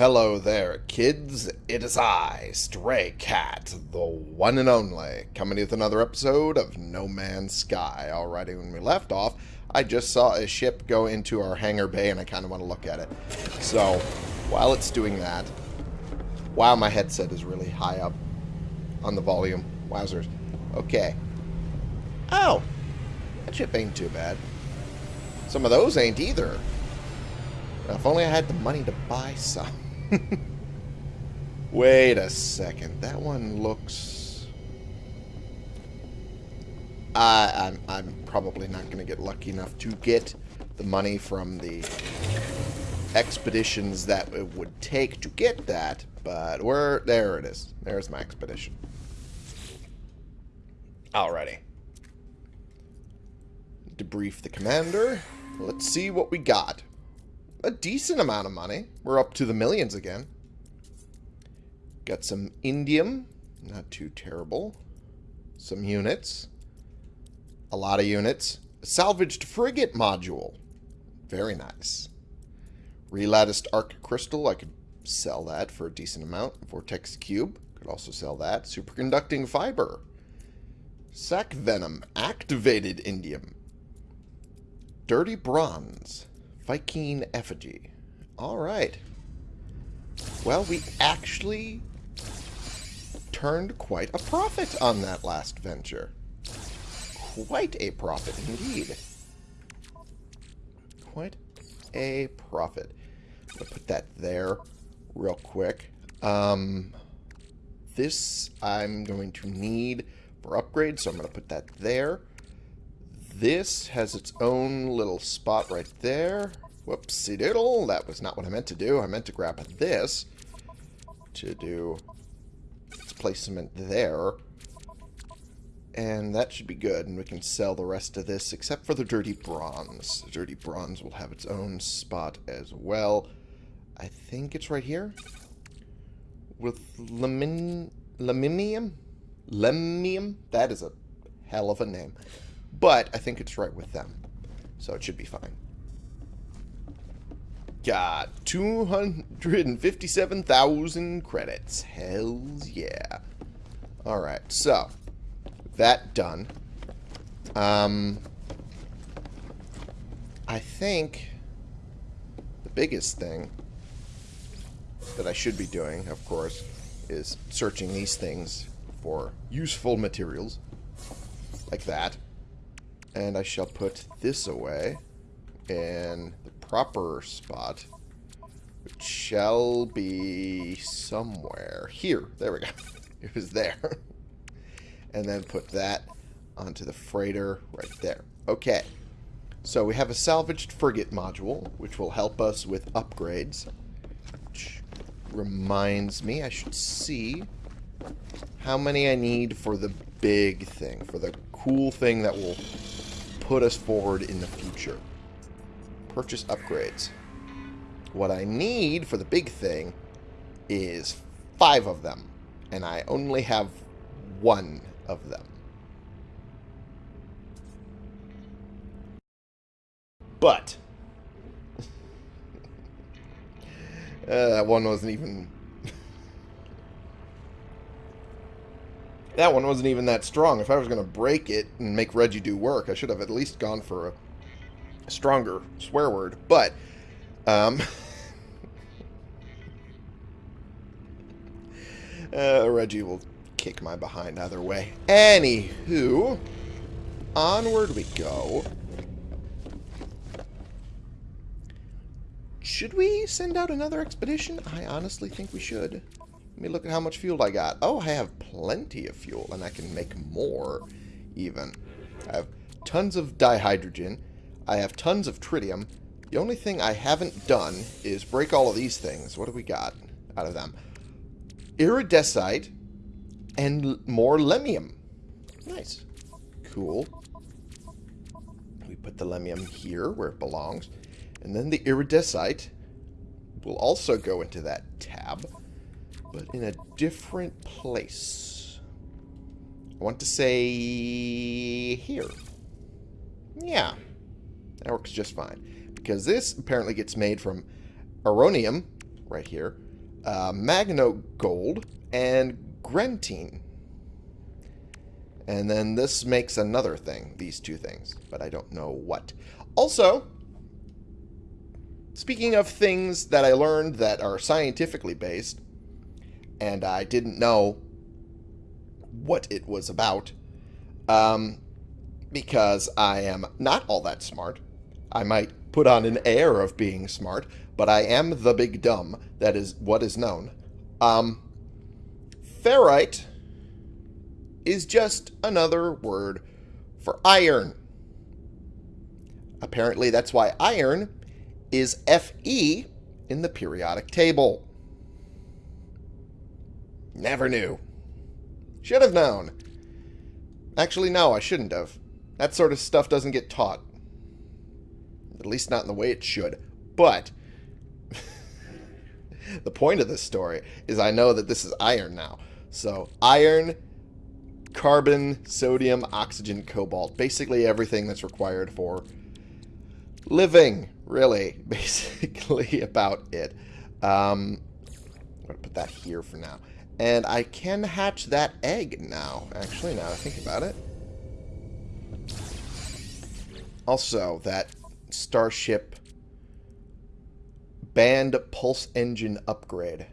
Hello there, kids. It is I, Stray Cat, the one and only, coming with another episode of No Man's Sky. Alrighty, when we left off, I just saw a ship go into our hangar bay, and I kind of want to look at it. So, while it's doing that, wow, my headset is really high up on the volume. Wowzers. Okay. Oh, that ship ain't too bad. Some of those ain't either. If only I had the money to buy some. Wait a second. That one looks... I, I'm, I'm probably not going to get lucky enough to get the money from the expeditions that it would take to get that, but we're there it is. There's my expedition. Alrighty. Debrief the commander. Let's see what we got a decent amount of money. We're up to the millions again. Got some indium. Not too terrible. Some units. A lot of units. A salvaged frigate module. Very nice. Relatticed arc crystal. I could sell that for a decent amount. Vortex cube. Could also sell that. Superconducting fiber. Sac venom. Activated indium. Dirty bronze. Vy'keen effigy. Alright. Well, we actually turned quite a profit on that last venture. Quite a profit indeed. Quite a profit. I'll put that there real quick. Um, this I'm going to need for upgrades, so I'm going to put that there. This has its own little spot right there. Whoopsie doodle. That was not what I meant to do. I meant to grab this to do its placement there. And that should be good. And we can sell the rest of this except for the dirty bronze. The dirty bronze will have its own spot as well. I think it's right here. With lemin lemimium? Lemmium? That is a hell of a name. But I think it's right with them. So it should be fine. Got 257,000 credits. Hells yeah. Alright, so. That done. Um, I think the biggest thing that I should be doing, of course, is searching these things for useful materials. Like that. And I shall put this away in the proper spot, which shall be somewhere. Here. There we go. It was there. and then put that onto the freighter right there. Okay. So we have a salvaged frigate module, which will help us with upgrades. Which reminds me, I should see how many I need for the big thing, for the cool thing that will put us forward in the future. Purchase upgrades. What I need for the big thing is five of them. And I only have one of them. But... uh, that one wasn't even That one wasn't even that strong. If I was going to break it and make Reggie do work, I should have at least gone for a, stronger swear word. But, um... uh, Reggie will kick my behind either way. Anywho, onward we go. Should we send out another expedition? I honestly think we should. Let me look at how much fuel I got. Oh, I have plenty of fuel, and I can make more, even. I have tons of dihydrogen. I have tons of tritium. The only thing I haven't done is break all of these things. What do we got out of them? Iridesite and more lemmium. Nice. Cool. We put the lemmium here where it belongs. And then the iridesite will also go into that tab but in a different place. I want to say here. Yeah, that works just fine. Because this apparently gets made from aronium, right here, uh, Magno Gold, and Grentine. And then this makes another thing, these two things, but I don't know what. Also, speaking of things that I learned that are scientifically based, and I didn't know what it was about, um, because I am not all that smart. I might put on an air of being smart, but I am the big dumb. That is what is known. Um, ferrite is just another word for iron. Apparently, that's why iron is Fe in the periodic table. Never knew. Should have known. Actually, no, I shouldn't have. That sort of stuff doesn't get taught. At least not in the way it should. But the point of this story is I know that this is iron now. So iron, carbon, sodium, oxygen, cobalt. Basically everything that's required for living, really. Basically about it. Um, I'm going to put that here for now. And I can hatch that egg now, actually, now I think about it. Also, that Starship band pulse engine upgrade.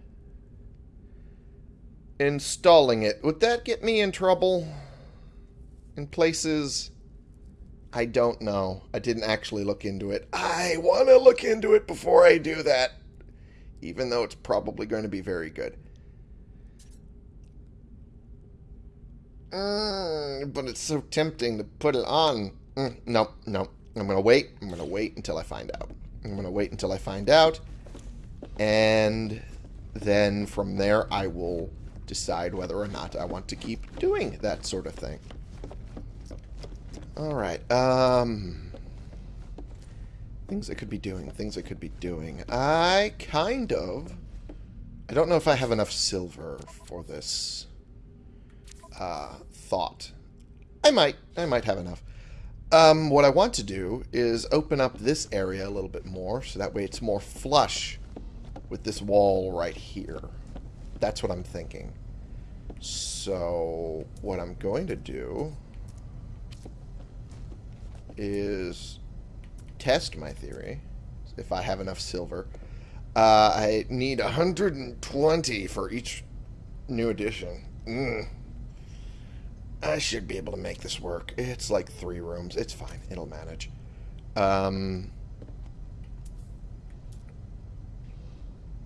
Installing it. Would that get me in trouble? In places... I don't know. I didn't actually look into it. I want to look into it before I do that. Even though it's probably going to be very good. Mm, but it's so tempting to put it on. Mm, no, no. I'm going to wait. I'm going to wait until I find out. I'm going to wait until I find out. And then from there, I will decide whether or not I want to keep doing that sort of thing. Alright, um... Things I could be doing, things I could be doing. I kind of... I don't know if I have enough silver for this uh, thought. I might. I might have enough. Um, what I want to do is open up this area a little bit more, so that way it's more flush with this wall right here. That's what I'm thinking. So, what I'm going to do is test my theory, if I have enough silver. Uh, I need 120 for each new edition. Mm. I should be able to make this work. It's like three rooms. It's fine. It'll manage. Um,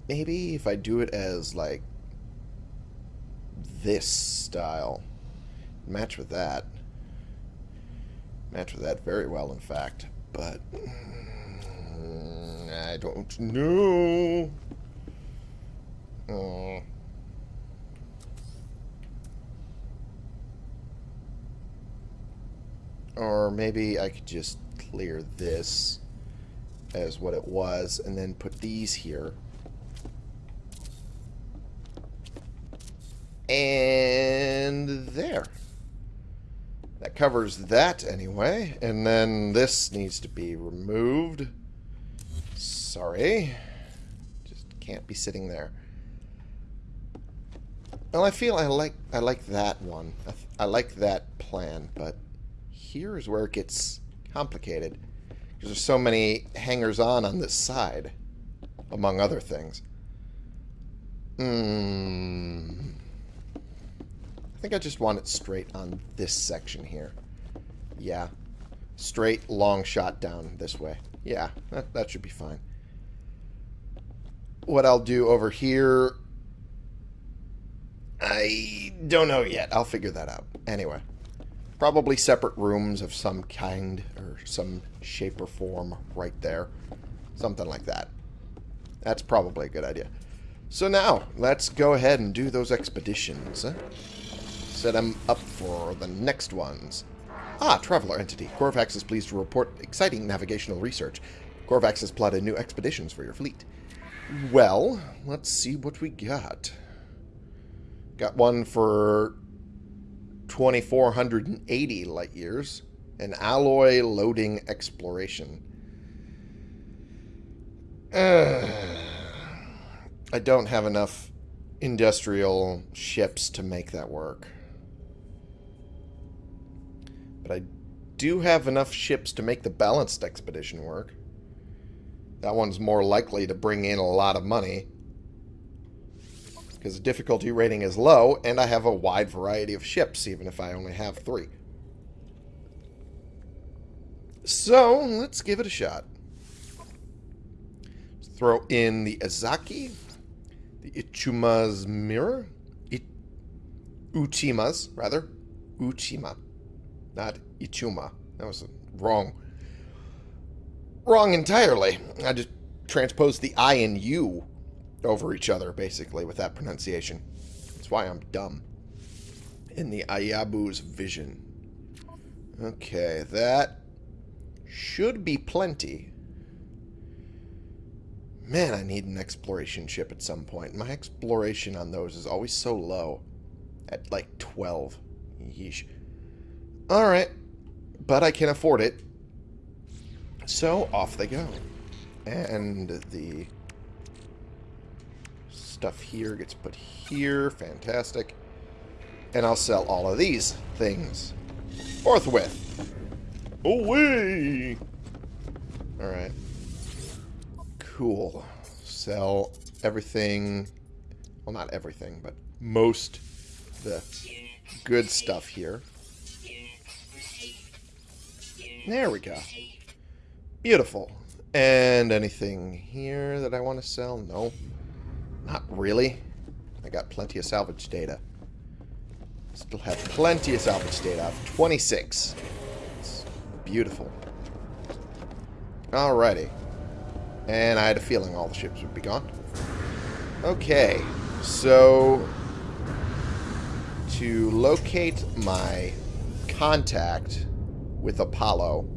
maybe if I do it as, like, this style. Match with that. Match with that very well, in fact. But... Mm, I don't know. Oh. Or maybe I could just clear this as what it was and then put these here. And there. That covers that anyway. And then this needs to be removed. Sorry. Just can't be sitting there. Well, I feel I like I like that one. I, I like that plan, but here is where it gets complicated. Because there's so many hangers-on on this side, among other things. Hmm. I think I just want it straight on this section here. Yeah. Straight, long shot down this way. Yeah, that, that should be fine. What I'll do over here... I don't know yet. I'll figure that out. Anyway. Probably separate rooms of some kind or some shape or form right there. Something like that. That's probably a good idea. So now, let's go ahead and do those expeditions. Set them up for the next ones. Ah, Traveler Entity. Korvax is pleased to report exciting navigational research. Korvax has plotted new expeditions for your fleet. Well, let's see what we got. Got one for 2,480 light years. An alloy loading exploration. Uh, I don't have enough industrial ships to make that work. But I do have enough ships to make the balanced expedition work. That one's more likely to bring in a lot of money. Because the difficulty rating is low, and I have a wide variety of ships, even if I only have three. So, let's give it a shot. Let's throw in the Azaki, the Ichuma's Mirror, It Uchima's, rather. Uchima, not Ichuma. That was wrong. Wrong entirely. I just transposed the I and U over each other, basically, with that pronunciation. That's why I'm dumb. In the Ayabu's vision. Okay, that should be plenty. Man, I need an exploration ship at some point. My exploration on those is always so low. At like 12. Yeesh. Alright. But I can afford it. So, off they go. And the stuff here gets put here. Fantastic. And I'll sell all of these things. Forthwith. Away! Alright. Cool. Sell everything. Well, not everything, but most the good stuff here. There we go. Beautiful. And anything here that I want to sell? No. Not really. I got plenty of salvage data. Still have plenty of salvage data. I have 26. It's beautiful. Alrighty. And I had a feeling all the ships would be gone. Okay. So, to locate my contact with Apollo,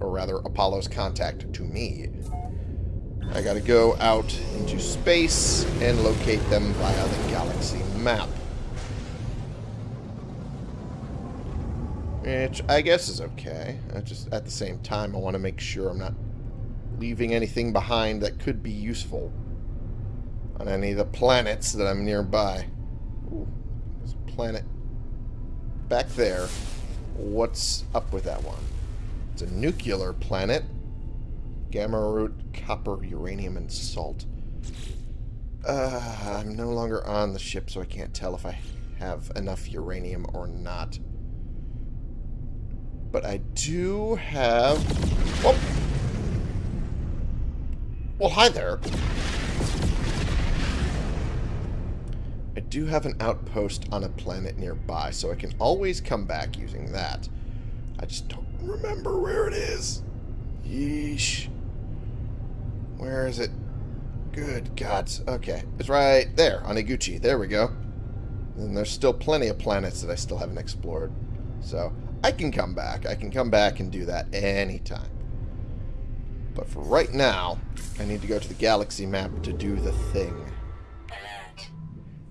or rather Apollo's contact to me, I gotta go out into space and locate them via the galaxy map. Which I guess is okay. I just at the same time I want to make sure I'm not leaving anything behind that could be useful on any of the planets that I'm nearby. Ooh, there's a planet back there. What's up with that one? It's a nuclear planet. Gamma root, copper, uranium, and salt. Uh, I'm no longer on the ship, so I can't tell if I have enough uranium or not. But I do have... Whoop! Well, hi there. I do have an outpost on a planet nearby, so I can always come back using that. I just don't remember where it is. Yeesh. Where is it? Good gods. Okay. It's right there on Iguchi. There we go. And there's still plenty of planets that I still haven't explored. So, I can come back. I can come back and do that anytime. But for right now, I need to go to the galaxy map to do the thing. Alert.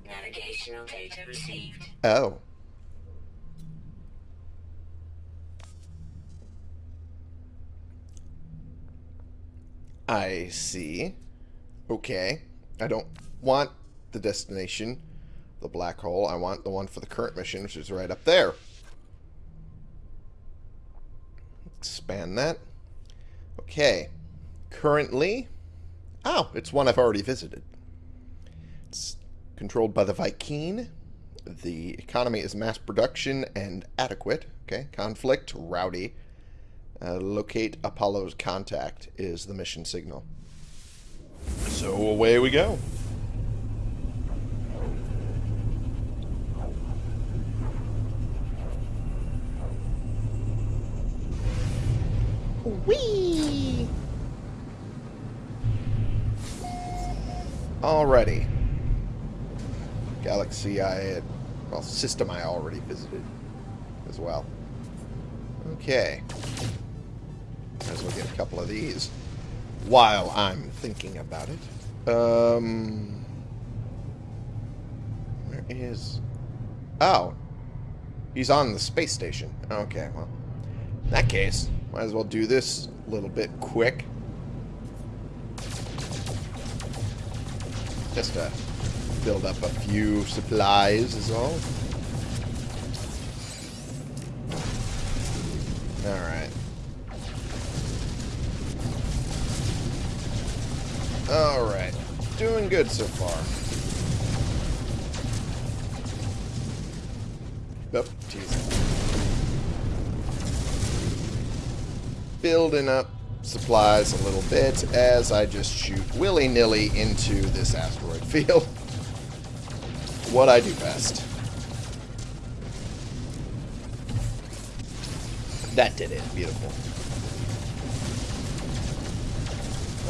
Navigational data received. Oh. I see. Okay. I don't want the destination, the black hole. I want the one for the current mission, which is right up there. Expand that. Okay. Currently... Oh, it's one I've already visited. It's controlled by the Vy'keen. The economy is mass production and adequate. Okay. Conflict, rowdy. Uh, locate Apollo's contact is the mission signal. So away we go. Whee! Alrighty. Galaxy I had, well, system I already visited as well. Okay. Might as well get a couple of these while I'm thinking about it. Um, where is... Oh. He's on the space station. Okay, well. In that case, might as well do this a little bit quick. Just to build up a few supplies is all. Good so far. Oh. Building up supplies a little bit as I just shoot willy-nilly into this asteroid field. what I do best. That did it. Beautiful.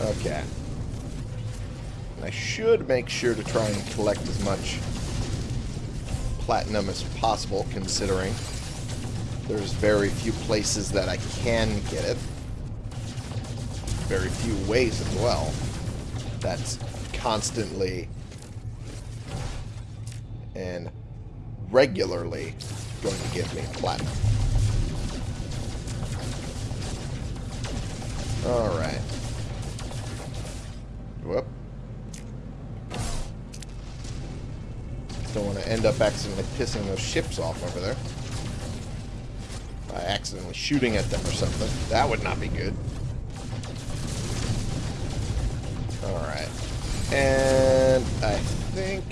Okay. I should make sure to try and collect as much platinum as possible, considering there's very few places that I can get it. Very few ways as well. That's constantly and regularly going to give me platinum. Alright. End up accidentally pissing those ships off over there. By accidentally shooting at them or something. That would not be good. Alright. And I think...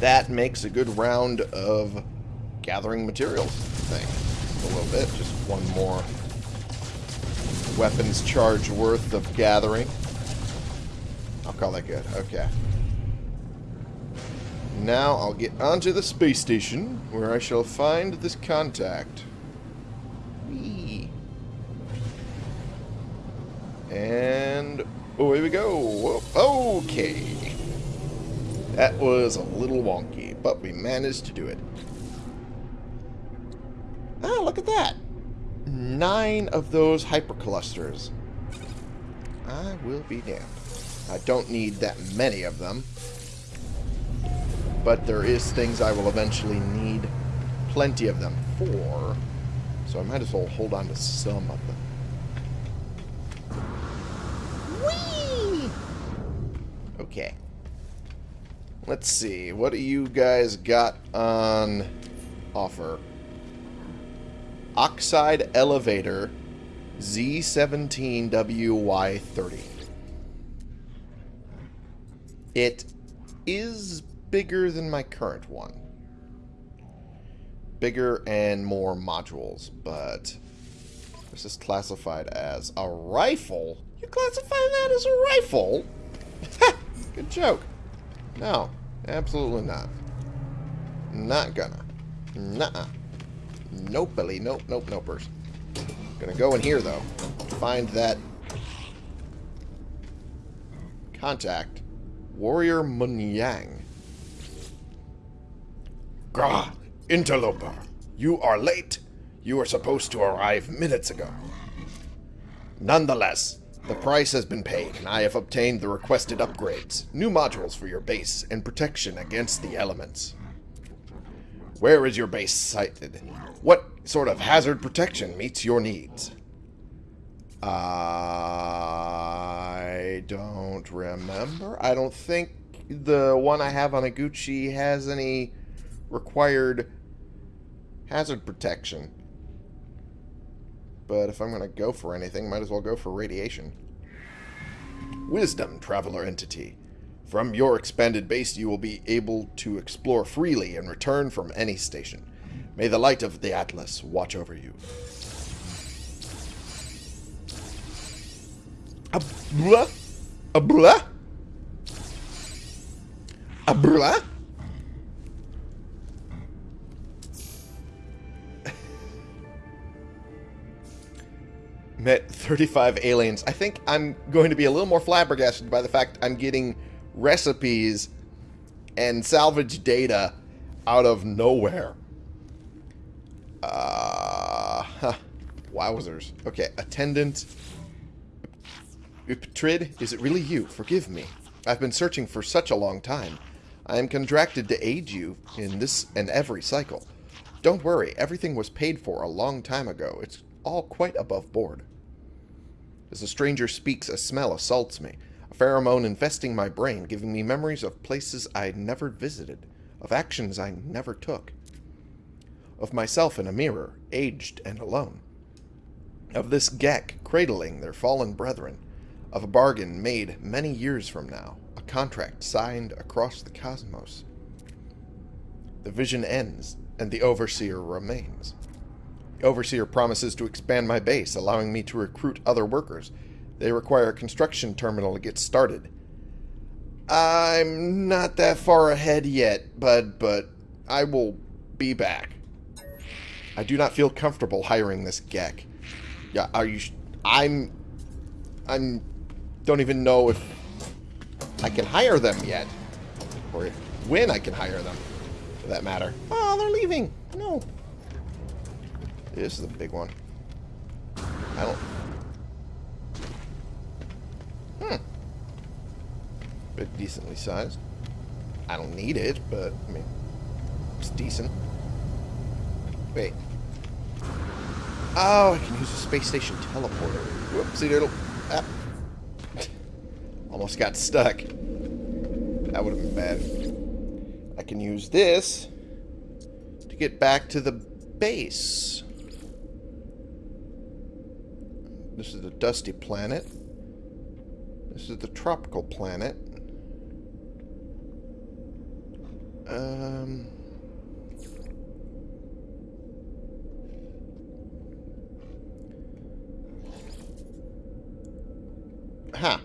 That makes a good round of gathering materials, I think. A little bit. Just one more weapons charge worth of gathering. Call that good. Okay. Now I'll get onto the space station, where I shall find this contact. Whee. And away we go. Okay. That was a little wonky, but we managed to do it. Ah, look at that. Nine of those hyperclusters. I will be damned. I don't need that many of them. But there is things I will eventually need plenty of them for. So I might as well hold on to some of them. Whee! Okay. Let's see. What do you guys got on offer? Oxide Elevator Z17WY30. It is bigger than my current one. Bigger and more modules, but this is classified as a rifle. You classify that as a rifle? Good joke. No, absolutely not. Not gonna. Nuh-uh. Nope, Billy. Nope, nope, nopers. Gonna go in here, though. Find that contact. Warrior Munyang. Grah, interloper. You are late. You were supposed to arrive minutes ago. Nonetheless, the price has been paid, and I have obtained the requested upgrades, new modules for your base, and protection against the elements. Where is your base sited? What sort of hazard protection meets your needs? I don't remember. I don't think the one I have on Iguchi has any required hazard protection. But if I'm going to go for anything, might as well go for radiation. Wisdom, Traveler Entity. From your expanded base, you will be able to explore freely and return from any station. May the light of the Atlas watch over you. A blah? A blah? A blah? Met 35 aliens. I think I'm going to be a little more flabbergasted by the fact I'm getting recipes and salvage data out of nowhere. Uh, huh. Wowzers. Okay, attendant. Uptrid, is it really you? Forgive me. I've been searching for such a long time. I am contracted to aid you in this and every cycle. Don't worry, everything was paid for a long time ago. It's all quite above board. As the stranger speaks, a smell assaults me. A pheromone infesting my brain, giving me memories of places I never visited, of actions I never took, of myself in a mirror, aged and alone, of this Gek cradling their fallen brethren, of a bargain made many years from now, a contract signed across the cosmos. The vision ends, and the Overseer remains. The Overseer promises to expand my base, allowing me to recruit other workers. They require a construction terminal to get started. I'm not that far ahead yet, bud, but I will be back. I do not feel comfortable hiring this Gek. Yeah, are you... I'm... I'm... Don't even know if I can hire them yet. Or if, when I can hire them, for that matter. Oh, they're leaving. No. This is a big one. I don't... Hmm. Bit decently sized. I don't need it, but, I mean, it's decent. Wait. Oh, I can use a space station teleporter. Whoopsie doodle. Ah. Almost got stuck. That would have been bad. I can use this to get back to the base. This is the dusty planet. This is the tropical planet. Um... Huh.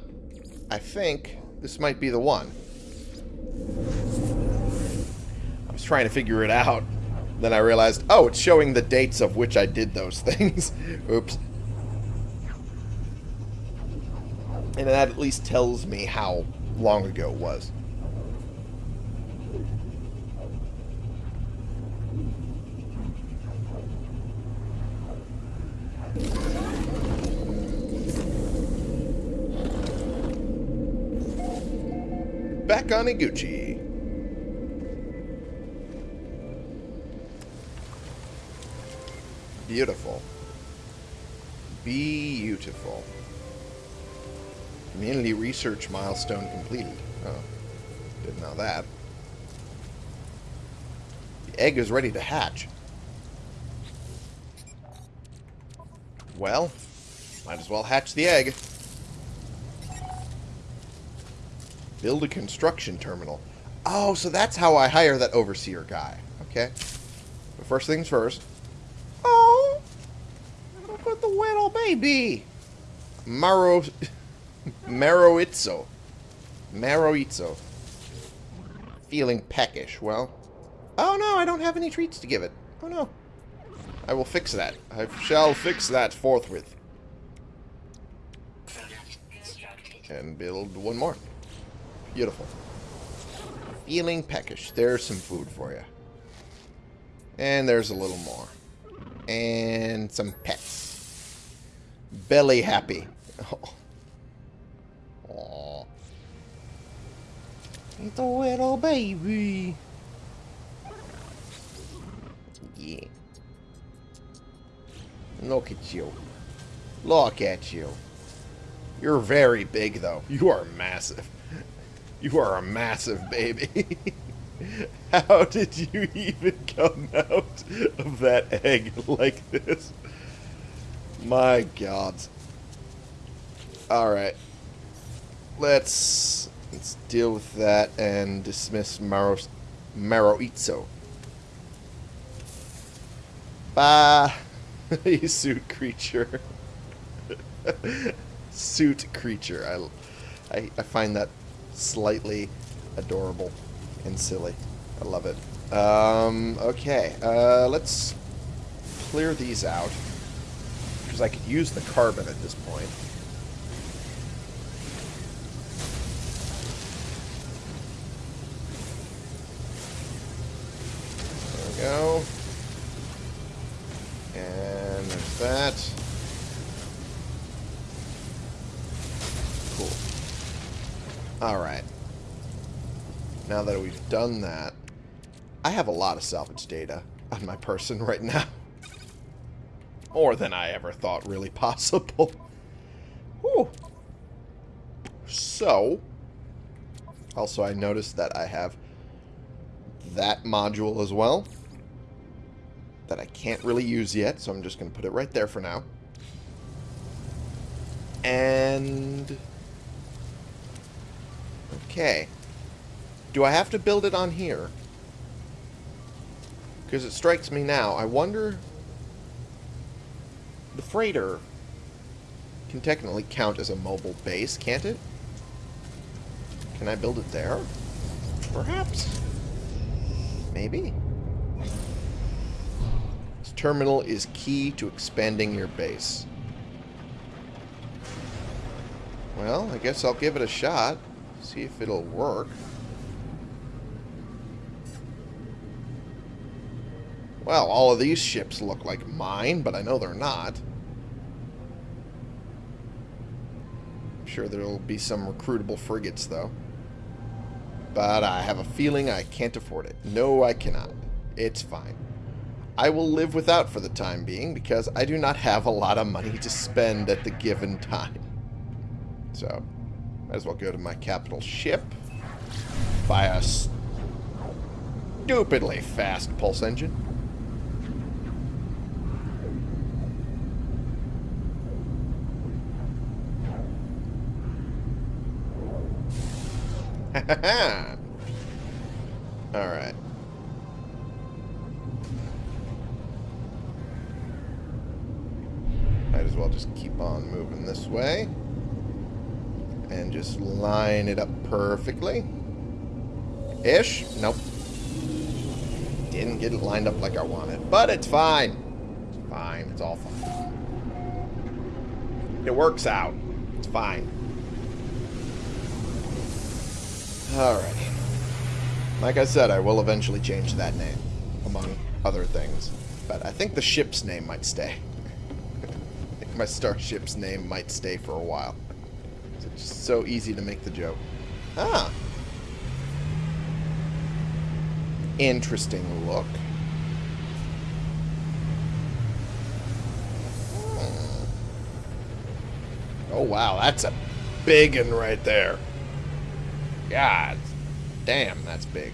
I think this might be the one. I was trying to figure it out. Then I realized, oh, it's showing the dates of which I did those things. Oops. And that at least tells me how long ago it was. Back on Iguchi. Beautiful. Beautiful. Community research milestone completed. Oh, didn't know that. The egg is ready to hatch. Well, might as well hatch the egg. Build a construction terminal. Oh, so that's how I hire that overseer guy. Okay. But first things first. Oh! Look at the little baby! Maro... Maroitzo. Maroitzo. Feeling peckish. Well... Oh no, I don't have any treats to give it. Oh no. I will fix that. I shall fix that forthwith. And build one more. Beautiful. Feeling peckish. There's some food for you. And there's a little more. And some pets. Belly happy. Oh. It's a little baby. Yeah. Look at you. Look at you. You're very big, though. You are massive. You are a massive baby. How did you even come out of that egg like this? My god. Alright. Let's let's deal with that and dismiss Maro Maroitzo. Bye, you suit creature. suit creature. I, I, I find that slightly adorable and silly. I love it. Um, okay, uh, let's clear these out. Because I could use the carbon at this point. There we go. And there's that. Cool. Alright. Now that we've done that, I have a lot of salvage data on my person right now. More than I ever thought really possible. So, also I noticed that I have that module as well that I can't really use yet, so I'm just going to put it right there for now. And... Okay. Do I have to build it on here? Because it strikes me now. I wonder... The freighter can technically count as a mobile base, can't it? Can I build it there? Perhaps. Maybe. This terminal is key to expanding your base. Well, I guess I'll give it a shot. See if it'll work. Well, all of these ships look like mine, but I know they're not. I'm sure there'll be some recruitable frigates, though. But I have a feeling I can't afford it. No, I cannot. It's fine. I will live without for the time being because I do not have a lot of money to spend at the given time. So, might as well go to my capital ship. Buy a stupidly fast pulse engine. Alright. Might as well just keep on moving this way. And just line it up perfectly. Ish? Nope. Didn't get it lined up like I wanted. But it's fine. It's fine. It's all fine. It works out. It's fine. Alright. Like I said, I will eventually change that name, among other things. But I think the ship's name might stay. I think my starship's name might stay for a while. It's so easy to make the joke. Ah. Interesting look. Hmm. Oh, wow. That's a big one right there. God damn, that's big.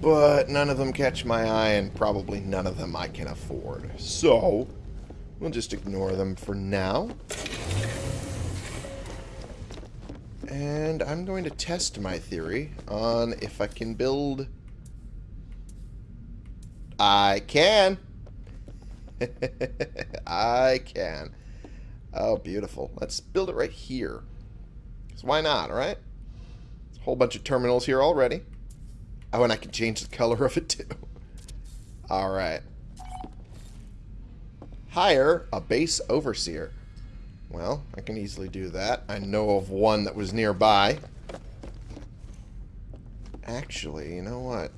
But none of them catch my eye, and probably none of them I can afford. So, we'll just ignore them for now. And I'm going to test my theory on if I can build... I can! I can. Oh, beautiful. Let's build it right here. Because why not, all right? Whole bunch of terminals here already. Oh, and I can change the color of it too. Alright. Hire a base overseer. Well, I can easily do that. I know of one that was nearby. Actually, you know what?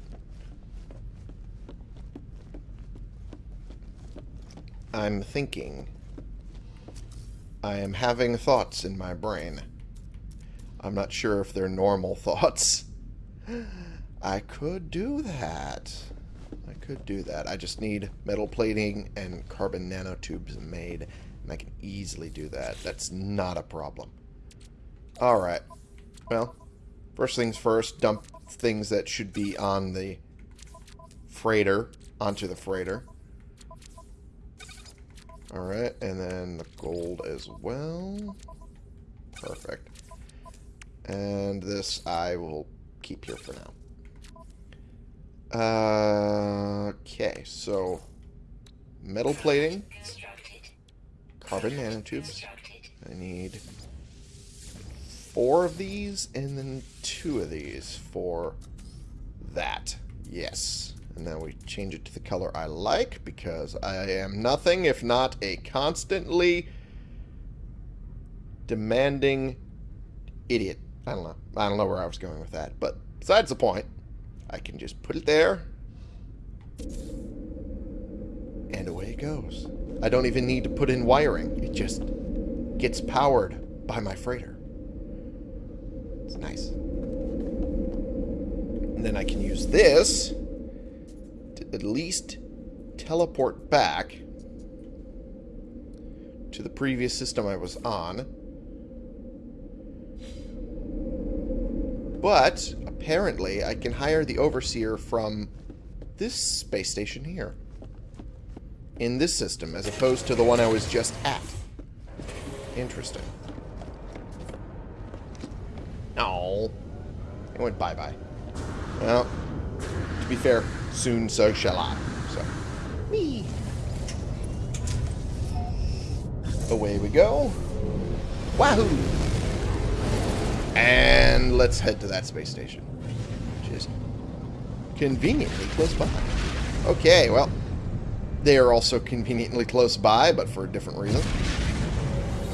I'm thinking I am having thoughts in my brain. I'm not sure if they're normal thoughts. I could do that. I could do that. I just need metal plating and carbon nanotubes made, and I can easily do that. That's not a problem. Alright. Well, first things first, dump things that should be on the freighter onto the freighter. Alright, and then the gold as well. Perfect. And this I will keep here for now. Uh, okay, so metal plating, carbon nanotubes. I need four of these and then two of these for that. Yes. And then we change it to the color I like because I am nothing if not a constantly demanding idiot. I don't know. I don't know where I was going with that. But besides the point, I can just put it there. And away it goes. I don't even need to put in wiring. It just gets powered by my freighter. It's nice. And then I can use this at least teleport back to the previous system I was on. But, apparently, I can hire the Overseer from this space station here. In this system, as opposed to the one I was just at. Interesting. Oh. It went bye-bye. Well, to be fair, soon so shall I. So, me. Away we go. Wahoo! And let's head to that space station. Which is conveniently close by. Okay, well, they are also conveniently close by, but for a different reason.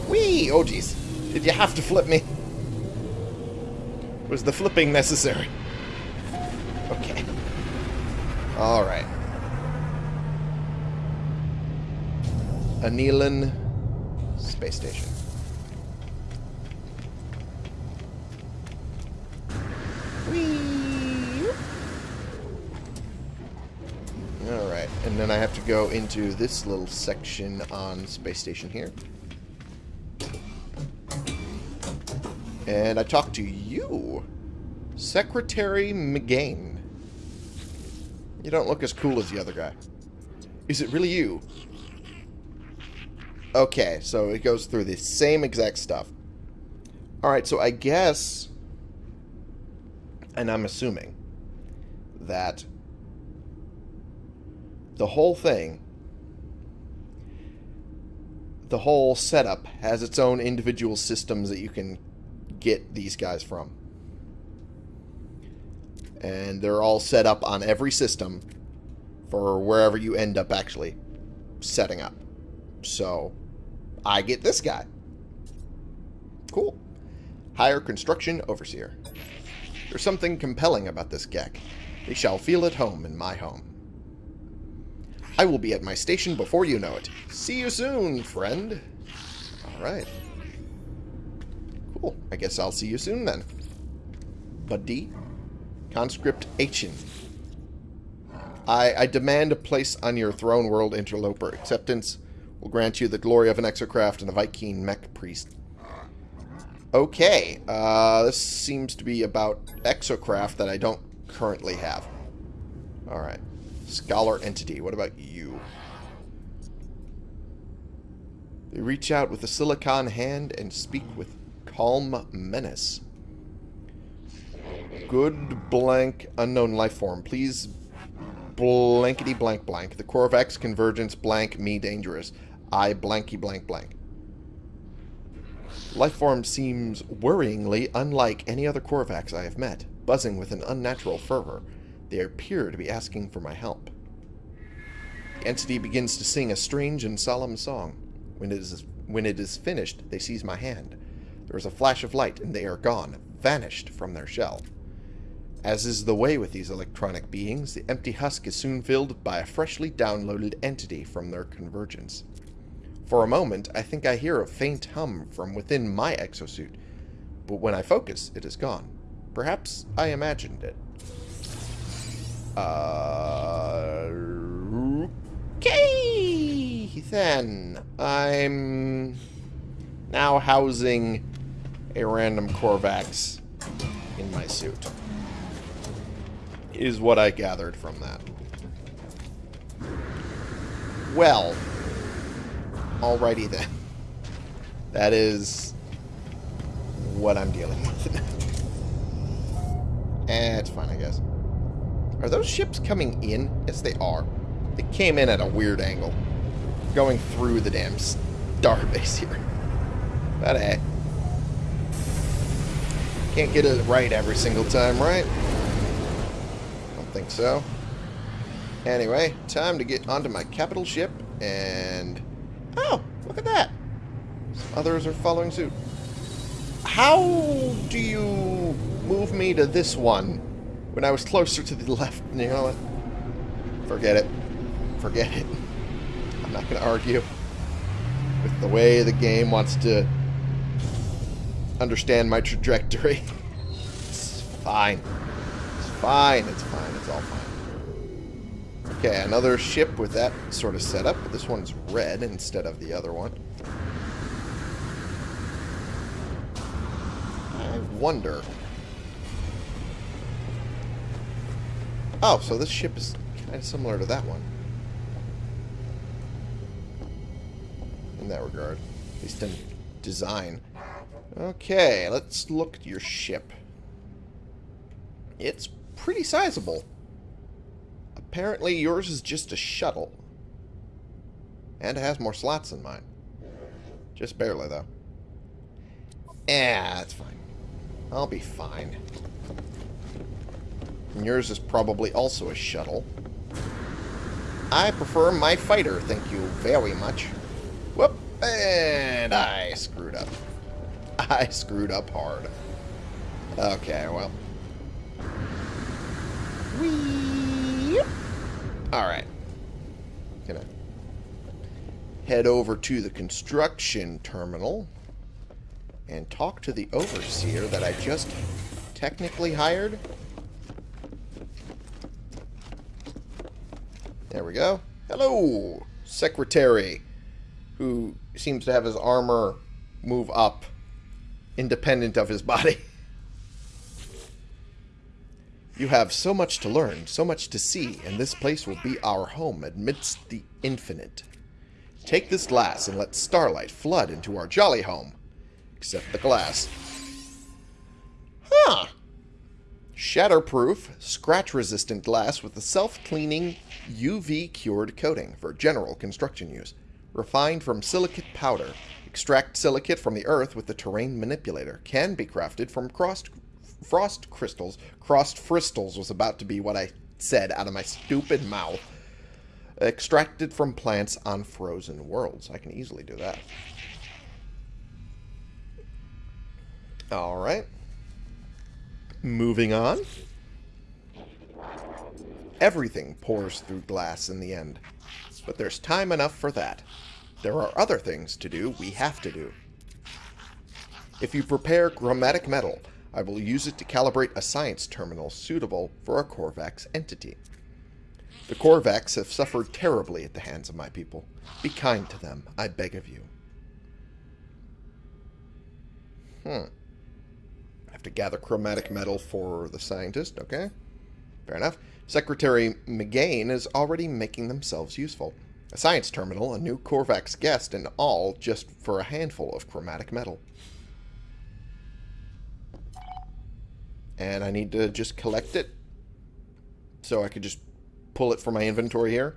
Whee! Oh, jeez. Did you have to flip me? Was the flipping necessary? Alright. Anilin Space Station. Alright, and then I have to go into this little section on Space Station here. And I talk to you, Secretary McGain. You don't look as cool as the other guy. Is it really you? Okay, so it goes through the same exact stuff. Alright, so I guess, and I'm assuming, that the whole thing, the whole setup has its own individual systems that you can get these guys from. And they're all set up on every system for wherever you end up actually setting up. So, I get this guy. Cool. Hire Construction Overseer. There's something compelling about this Gek. They shall feel at home in my home. I will be at my station before you know it. See you soon, friend. Alright. Cool. I guess I'll see you soon then. Buddy. Conscript Achen. I, I demand a place on your throne world interloper. Acceptance will grant you the glory of an exocraft and a Vy'keen mech priest. Okay, uh, this seems to be about exocraft that I don't currently have. Alright. Scholar entity, what about you? They reach out with a silicon hand and speak with calm menace. Good blank unknown life form. Please blankety blank blank. The Korvax convergence blank me dangerous. I blanky blank blank. Life form seems worryingly unlike any other Korvax I have met, buzzing with an unnatural fervor. They appear to be asking for my help. The entity begins to sing a strange and solemn song. When it is when it is finished, they seize my hand. There is a flash of light, and they are gone, vanished from their shell. As is the way with these electronic beings, the empty husk is soon filled by a freshly downloaded entity from their convergence. For a moment, I think I hear a faint hum from within my exosuit, but when I focus, it is gone. Perhaps I imagined it. Uh, okay, then. I'm now housing a random Korvax in my suit. Is what I gathered from that. Well, alrighty then. That is what I'm dealing with. eh, it's fine, I guess. Are those ships coming in? Yes, they are. They came in at a weird angle. Going through the damn starbase here. But eh. Can't get it right every single time, right? Think so. Anyway, time to get onto my capital ship and... Oh, look at that. Others are following suit. How do you move me to this one when I was closer to the left? You know what? Forget it. Forget it. I'm not going to argue with the way the game wants to understand my trajectory. It's fine fine, it's fine, it's all fine. Okay, another ship with that sort of setup, but this one's red instead of the other one. I wonder. Oh, so this ship is kind of similar to that one. In that regard. At least in design. Okay, let's look at your ship. It's pretty sizable. Apparently yours is just a shuttle. And it has more slots than mine. Just barely, though. Yeah, that's fine. I'll be fine. And yours is probably also a shuttle. I prefer my fighter, thank you very much. Whoop! And I screwed up. I screwed up hard. Okay, well. Whee! Alright. Gonna head over to the construction terminal and talk to the overseer that I just technically hired. There we go. Hello, secretary, who seems to have his armor move up independent of his body. You have so much to learn, so much to see, and this place will be our home amidst the infinite. Take this glass and let starlight flood into our jolly home. Except the glass. Huh. Shatterproof, scratch-resistant glass with a self-cleaning UV-cured coating for general construction use. Refined from silicate powder. Extract silicate from the earth with the terrain manipulator. Can be crafted from crossed frost crystals. Crossed crystals was about to be what I said out of my stupid mouth. Extracted from plants on frozen worlds. I can easily do that. Alright. Moving on. Everything pours through glass in the end. But there's time enough for that. There are other things to do we have to do. If you prepare chromatic metal, I will use it to calibrate a science terminal suitable for a Korvax entity. The Korvax have suffered terribly at the hands of my people. Be kind to them, I beg of you. Hmm. I have to gather chromatic metal for the scientist, okay? Fair enough. Secretary McGain is already making themselves useful. A science terminal, a new Korvax guest, and all just for a handful of chromatic metal. And I need to just collect it. So I could just pull it from my inventory here.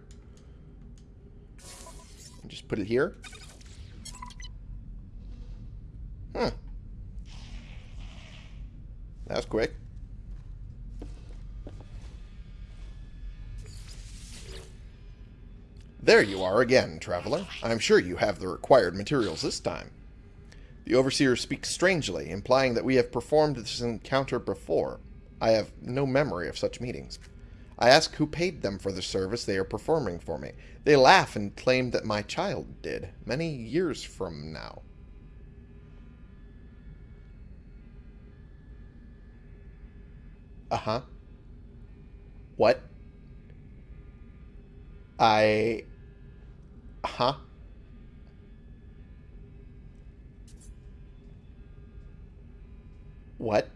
And just put it here. Hmm. That was quick. There you are again, traveler. I'm sure you have the required materials this time. The Overseer speaks strangely, implying that we have performed this encounter before. I have no memory of such meetings. I ask who paid them for the service they are performing for me. They laugh and claim that my child did, many years from now. Uh-huh. What? I... Huh? What?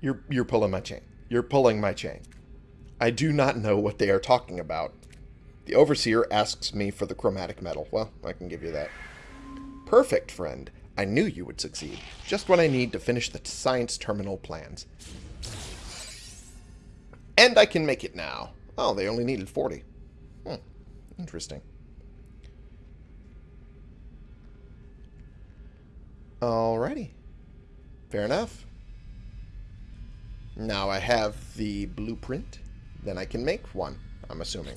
you're you're pulling my chain. You're pulling my chain. I do not know what they are talking about. The Overseer asks me for the chromatic metal. Well, I can give you that. Perfect, friend. I knew you would succeed. Just what I need to finish the science terminal plans. And I can make it now. Oh, they only needed 40. Hmm. Interesting. Alrighty. Fair enough. Now I have the blueprint. Then I can make one, I'm assuming.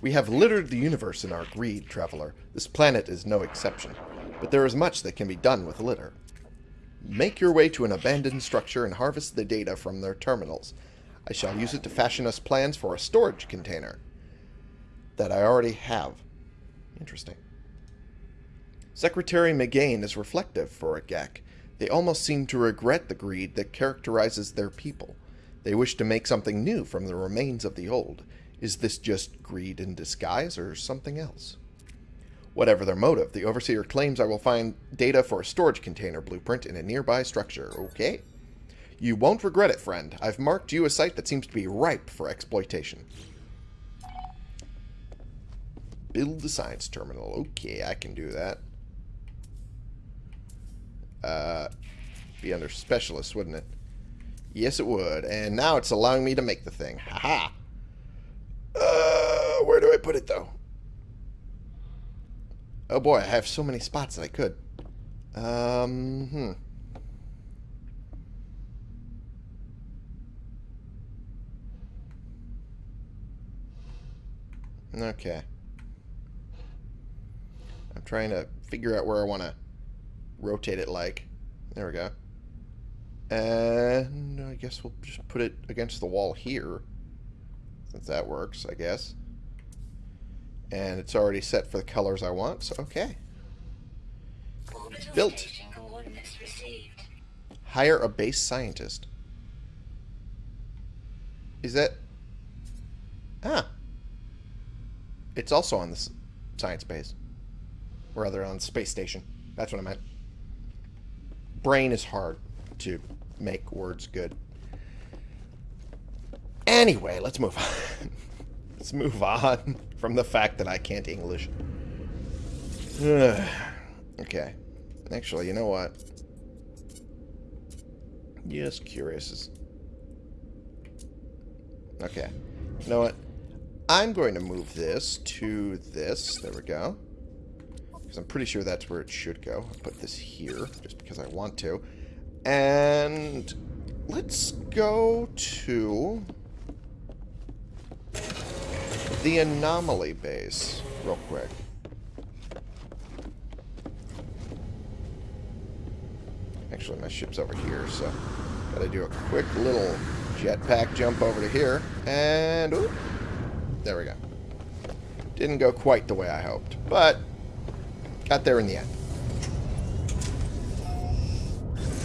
We have littered the universe in our greed, Traveler. This planet is no exception. But there is much that can be done with litter. Make your way to an abandoned structure and harvest the data from their terminals. I shall use it to fashion us plans for a storage container that I already have. Interesting. Secretary McGain is reflective for a Gek. They almost seem to regret the greed that characterizes their people. They wish to make something new from the remains of the old. Is this just greed in disguise or something else? Whatever their motive, the Overseer claims I will find data for a storage container blueprint in a nearby structure. Okay. You won't regret it, friend. I've marked you a site that seems to be ripe for exploitation. Build the science terminal. Okay, I can do that. Uh, be under specialist, wouldn't it? Yes, it would. And now it's allowing me to make the thing. Haha. Uh, where do I put it, though? Oh boy, I have so many spots that I could. Um, hmm. Okay. I'm trying to figure out where I want to rotate it like. There we go. And I guess we'll just put it against the wall here. Since that works, I guess. And it's already set for the colors I want, so okay. Orbital built. Hire a base scientist. Is that... Ah. It's also on the science base. Or rather, on space station. That's what I meant. Brain is hard to make words good. Anyway, let's move on. let's move on from the fact that I can't English. okay. Actually, you know what? Just curious. Okay. You know what? I'm going to move this to this. There we go. Because I'm pretty sure that's where it should go. I'll put this here, just because I want to. And let's go to the anomaly base real quick. Actually, my ship's over here, so gotta do a quick little jetpack jump over to here. And, there we go. Didn't go quite the way I hoped, but got there in the end.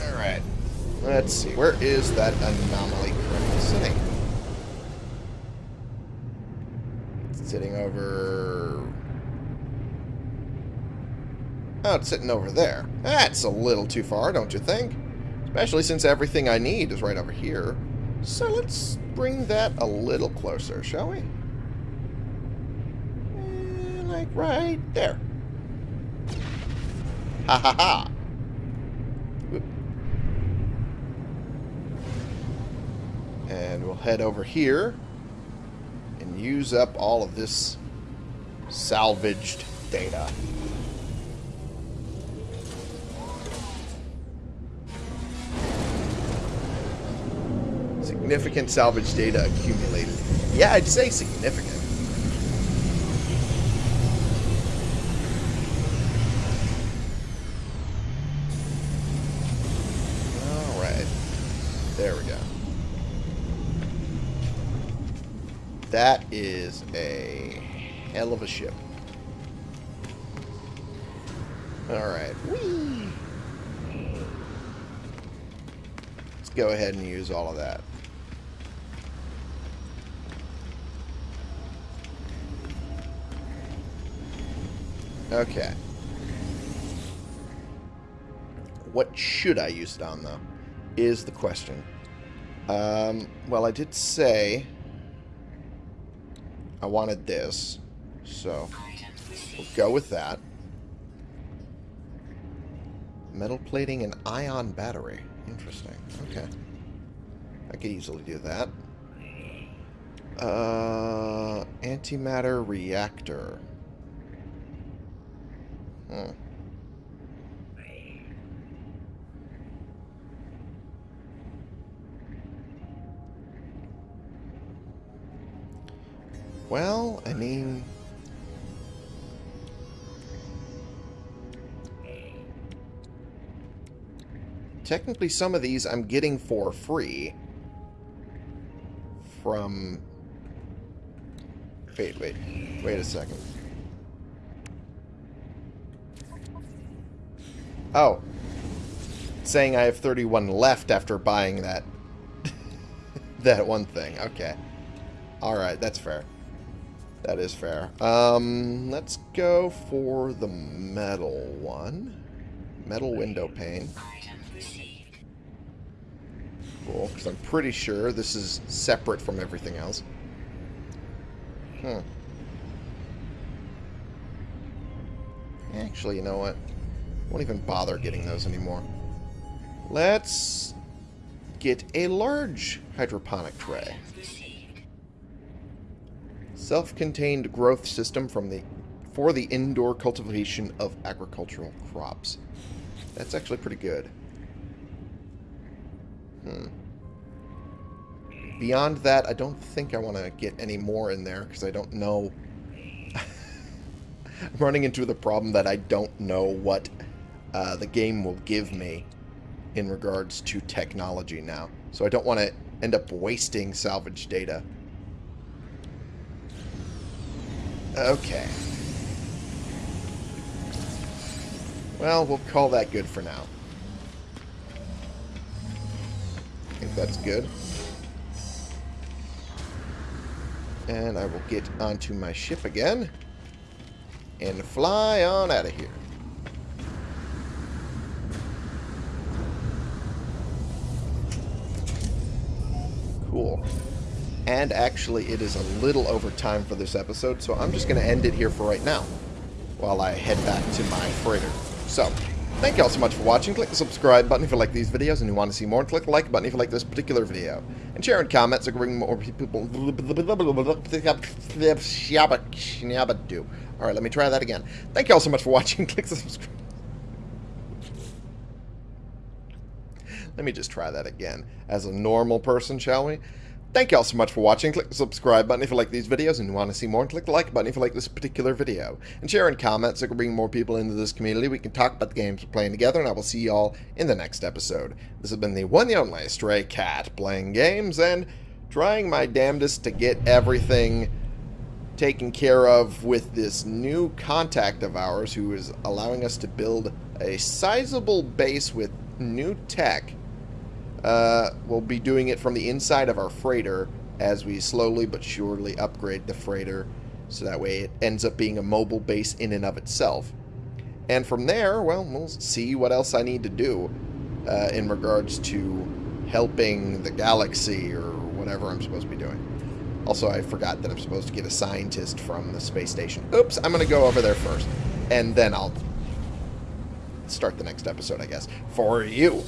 Alright, let's see. Where is that anomaly currently sitting? It's sitting over... Oh, it's sitting over there. That's a little too far, don't you think? Especially since everything I need is right over here. So let's bring that a little closer, shall we? Eh, like right there. Ha ha ha. And we'll head over here and use up all of this salvaged data. Significant salvage data accumulated. Yeah, I'd say significant. Alright. There we go. That is a hell of a ship. Alright. Let's go ahead and use all of that. Okay. What should I use it on, though, is the question. Um, well, I did say I wanted this, so we'll go with that. Metal plating and ion battery. Interesting. Okay. I could easily do that. Uh, antimatter reactor. Hmm. Well, I mean... Technically, some of these I'm getting for free from... Wait, wait. Wait a second. Oh. Saying I have 31 left after buying that... that one thing. Okay. Alright, that's fair. That is fair. Um, let's go for the metal one. Metal window pane. Cool, because I'm pretty sure this is separate from everything else. Hmm. Actually, you know what? Won't even bother getting those anymore. Let's get a large hydroponic tray. Self-contained growth system from the for the indoor cultivation of agricultural crops. That's actually pretty good. Hmm. Beyond that, I don't think I want to get any more in there because I don't know. I'm running into the problem that I don't know what uh, the game will give me in regards to technology now. So I don't want to end up wasting salvage data. Okay. Well, we'll call that good for now. I think that's good. And I will get onto my ship again and fly on out of here. Cool. And actually, it is a little over time for this episode, so I'm just going to end it here for right now while I head back to my freighter. So, thank you all so much for watching. Click the subscribe button if you like these videos and you want to see more. And click the like button if you like this particular video. And share in comments so we can bring more people... Alright, let me try that again. Thank you all so much for watching. Click the subscribe... Let me just try that again. As a normal person, shall we? Thank you all so much for watching. Click the subscribe button if you like these videos and you want to see more. And click the like button if you like this particular video. And share in comments so we can bring more people into this community. We can talk about the games we're playing together. And I will see you all in the next episode. This has been the one and only Stray Cat playing games and trying my damnedest to get everything taken care of with this new contact of ours who is allowing us to build a sizable base with new tech uh, we'll be doing it from the inside of our freighter as we slowly but surely upgrade the freighter so that way it ends up being a mobile base in and of itself. And from there, well, we'll see what else I need to do uh, in regards to helping the galaxy or whatever I'm supposed to be doing. Also, I forgot that I'm supposed to get a scientist from the space station. Oops, I'm going to go over there first. And then I'll start the next episode, I guess, for you.